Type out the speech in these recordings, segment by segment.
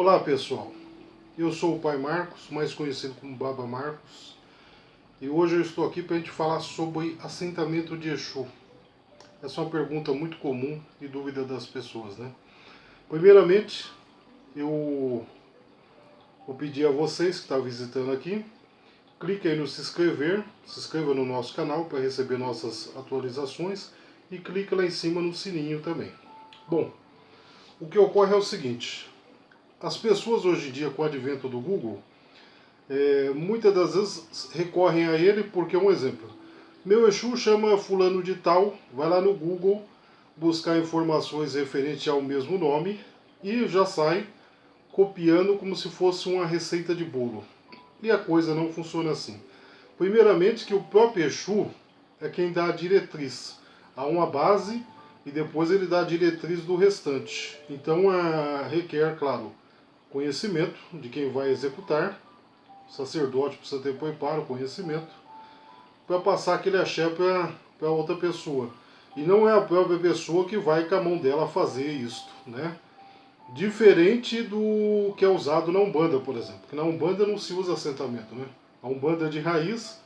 Olá pessoal, eu sou o Pai Marcos, mais conhecido como Baba Marcos, e hoje eu estou aqui para a gente falar sobre assentamento de Exu. Essa é uma pergunta muito comum e dúvida das pessoas, né? Primeiramente, eu vou pedir a vocês que estão visitando aqui, clique aí no se inscrever, se inscreva no nosso canal para receber nossas atualizações e clique lá em cima no sininho também. Bom, o que ocorre é o seguinte, as pessoas hoje em dia, com o advento do Google, é, muitas das vezes recorrem a ele porque, um exemplo, meu Exu chama fulano de tal, vai lá no Google buscar informações referentes ao mesmo nome e já sai copiando como se fosse uma receita de bolo. E a coisa não funciona assim. Primeiramente que o próprio Exu é quem dá a diretriz. Há uma base e depois ele dá a diretriz do restante. Então a, requer, claro, conhecimento de quem vai executar, o sacerdote precisa ter preparo, conhecimento, para passar aquele axé para outra pessoa. E não é a própria pessoa que vai com a mão dela fazer isto, né? Diferente do que é usado na Umbanda, por exemplo. Porque na Umbanda não se usa assentamento, né? A Umbanda de raiz,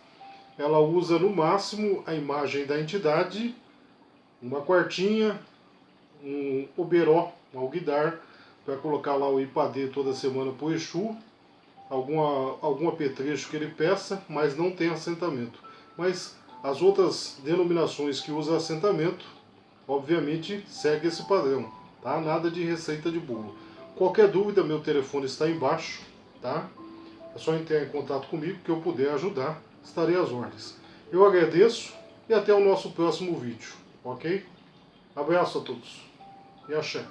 ela usa no máximo a imagem da entidade, uma quartinha, um oberó, um alguidar, para colocar lá o ipadê toda semana para o Exu, alguma, algum apetrecho que ele peça, mas não tem assentamento. Mas as outras denominações que usam assentamento, obviamente, segue esse padrão, tá? Nada de receita de bolo. Qualquer dúvida, meu telefone está embaixo, tá? É só entrar em contato comigo que eu puder ajudar, estarei às ordens. Eu agradeço e até o nosso próximo vídeo, ok? Abraço a todos e axé.